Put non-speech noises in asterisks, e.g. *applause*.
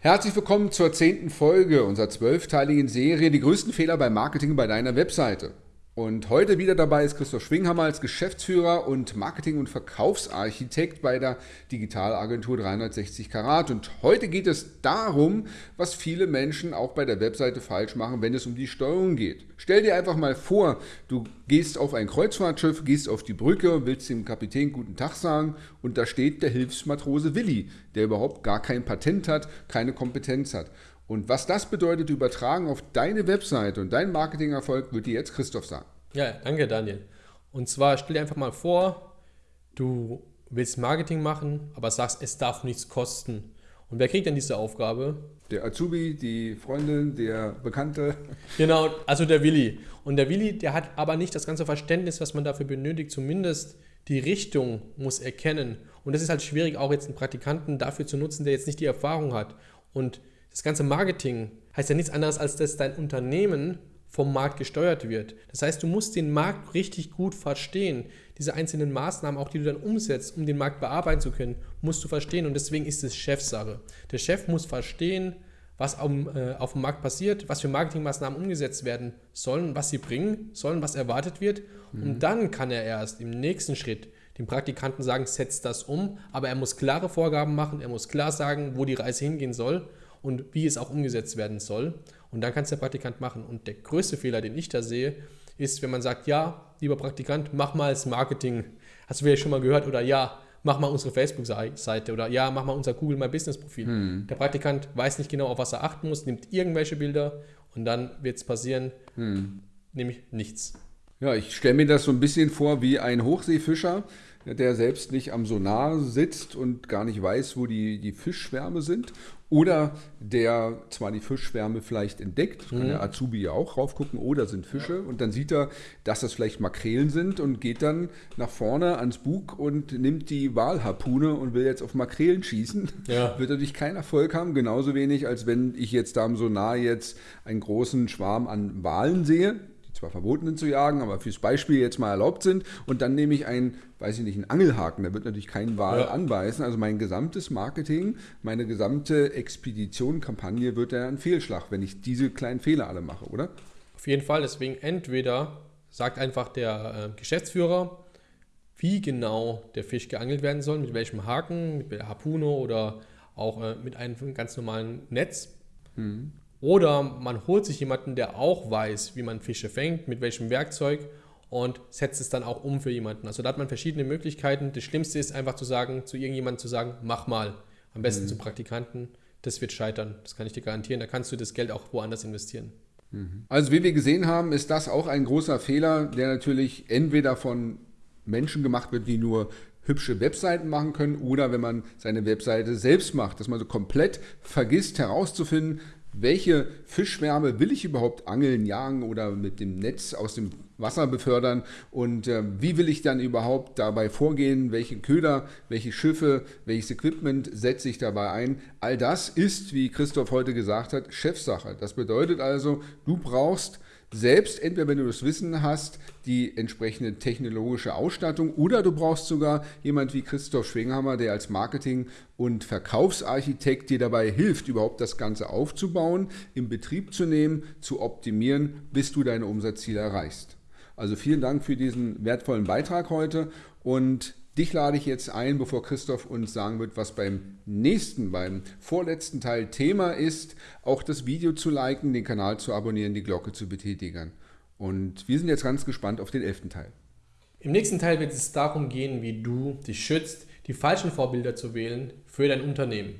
Herzlich willkommen zur zehnten Folge unserer zwölfteiligen Serie Die größten Fehler beim Marketing bei deiner Webseite. Und heute wieder dabei ist Christoph Schwinghammer als Geschäftsführer und Marketing- und Verkaufsarchitekt bei der Digitalagentur 360 Karat. Und heute geht es darum, was viele Menschen auch bei der Webseite falsch machen, wenn es um die Steuerung geht. Stell dir einfach mal vor, du gehst auf ein Kreuzfahrtschiff, gehst auf die Brücke, willst dem Kapitän guten Tag sagen und da steht der Hilfsmatrose Willi, der überhaupt gar kein Patent hat, keine Kompetenz hat. Und was das bedeutet, übertragen auf deine Webseite und deinen Marketingerfolg, wird dir jetzt Christoph sagen. Ja, danke Daniel. Und zwar stell dir einfach mal vor, du willst Marketing machen, aber sagst, es darf nichts kosten. Und wer kriegt denn diese Aufgabe? Der Azubi, die Freundin, der Bekannte. Genau, also der Willi. Und der Willi, der hat aber nicht das ganze Verständnis, was man dafür benötigt. Zumindest die Richtung muss erkennen. Und das ist halt schwierig, auch jetzt einen Praktikanten dafür zu nutzen, der jetzt nicht die Erfahrung hat. Und das ganze Marketing heißt ja nichts anderes, als dass dein Unternehmen vom Markt gesteuert wird. Das heißt, du musst den Markt richtig gut verstehen. Diese einzelnen Maßnahmen, auch die du dann umsetzt, um den Markt bearbeiten zu können, musst du verstehen. Und deswegen ist es Chefsache. Der Chef muss verstehen, was auf, äh, auf dem Markt passiert, was für Marketingmaßnahmen umgesetzt werden sollen, was sie bringen sollen, was erwartet wird. Mhm. Und dann kann er erst im nächsten Schritt dem Praktikanten sagen, setzt das um. Aber er muss klare Vorgaben machen, er muss klar sagen, wo die Reise hingehen soll und wie es auch umgesetzt werden soll. Und dann kann es der Praktikant machen. Und der größte Fehler, den ich da sehe, ist, wenn man sagt, ja, lieber Praktikant, mach mal das Marketing. Hast du vielleicht schon mal gehört? Oder ja, mach mal unsere Facebook-Seite. Oder ja, mach mal unser Google My Business-Profil. Hm. Der Praktikant weiß nicht genau, auf was er achten muss, nimmt irgendwelche Bilder und dann wird es passieren, hm. nämlich nichts. Ja, ich stelle mir das so ein bisschen vor wie ein Hochseefischer, der selbst nicht am Sonar sitzt und gar nicht weiß, wo die, die Fischschwärme sind. Oder der zwar die Fischschwärme vielleicht entdeckt, kann mhm. der Azubi ja auch raufgucken, oder sind Fische. Ja. Und dann sieht er, dass das vielleicht Makrelen sind und geht dann nach vorne ans Bug und nimmt die Walharpune und will jetzt auf Makrelen schießen. Ja. *laughs* Wird natürlich keinen Erfolg haben, genauso wenig, als wenn ich jetzt da am Sonar jetzt einen großen Schwarm an Walen sehe zwar verboten sind zu jagen, aber fürs Beispiel jetzt mal erlaubt sind. Und dann nehme ich einen, weiß ich nicht, einen Angelhaken. Der wird natürlich keinen Wal ja. anbeißen. Also mein gesamtes Marketing, meine gesamte Expedition, Kampagne wird ja ein Fehlschlag, wenn ich diese kleinen Fehler alle mache, oder? Auf jeden Fall. Deswegen entweder sagt einfach der äh, Geschäftsführer, wie genau der Fisch geangelt werden soll, mit welchem Haken, mit der Harpune oder auch äh, mit einem ganz normalen Netz. Mhm. Oder man holt sich jemanden, der auch weiß, wie man Fische fängt, mit welchem Werkzeug und setzt es dann auch um für jemanden. Also da hat man verschiedene Möglichkeiten. Das Schlimmste ist einfach zu sagen, zu irgendjemandem zu sagen, mach mal. Am besten mhm. zu Praktikanten. Das wird scheitern. Das kann ich dir garantieren. Da kannst du das Geld auch woanders investieren. Mhm. Also wie wir gesehen haben, ist das auch ein großer Fehler, der natürlich entweder von Menschen gemacht wird, die nur hübsche Webseiten machen können oder wenn man seine Webseite selbst macht, dass man so komplett vergisst herauszufinden, welche Fischschwärme will ich überhaupt angeln, jagen oder mit dem Netz aus dem Wasser befördern und äh, wie will ich dann überhaupt dabei vorgehen, welche Köder, welche Schiffe, welches Equipment setze ich dabei ein. All das ist, wie Christoph heute gesagt hat, Chefsache. Das bedeutet also, du brauchst selbst, entweder wenn du das Wissen hast, die entsprechende technologische Ausstattung oder du brauchst sogar jemand wie Christoph Schwinghammer, der als Marketing- und Verkaufsarchitekt dir dabei hilft, überhaupt das Ganze aufzubauen, in Betrieb zu nehmen, zu optimieren, bis du deine Umsatzziele erreichst. Also vielen Dank für diesen wertvollen Beitrag heute und Dich lade ich jetzt ein, bevor Christoph uns sagen wird, was beim nächsten, beim vorletzten Teil Thema ist, auch das Video zu liken, den Kanal zu abonnieren, die Glocke zu betätigen. Und wir sind jetzt ganz gespannt auf den elften Teil. Im nächsten Teil wird es darum gehen, wie du dich schützt, die falschen Vorbilder zu wählen für dein Unternehmen.